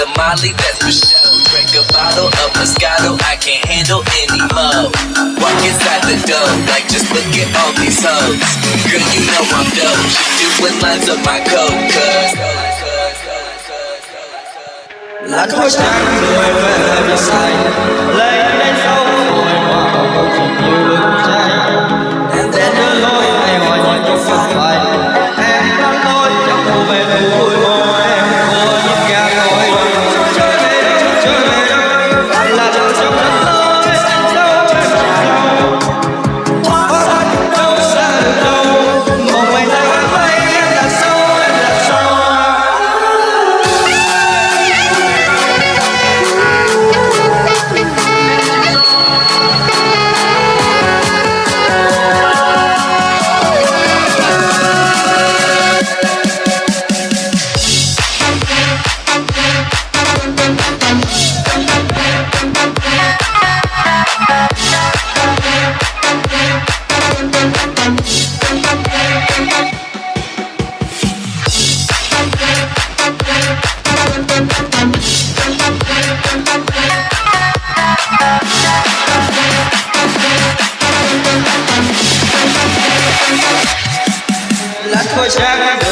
a Molly, that's for sure. Break a bottle of Moscato, I can't handle any more. Walk inside the door, like just look at all these hoes. Girl, you know I'm dope. She doing lines of my coke, cuz. La coche, I'm going wherever you're Shaggy.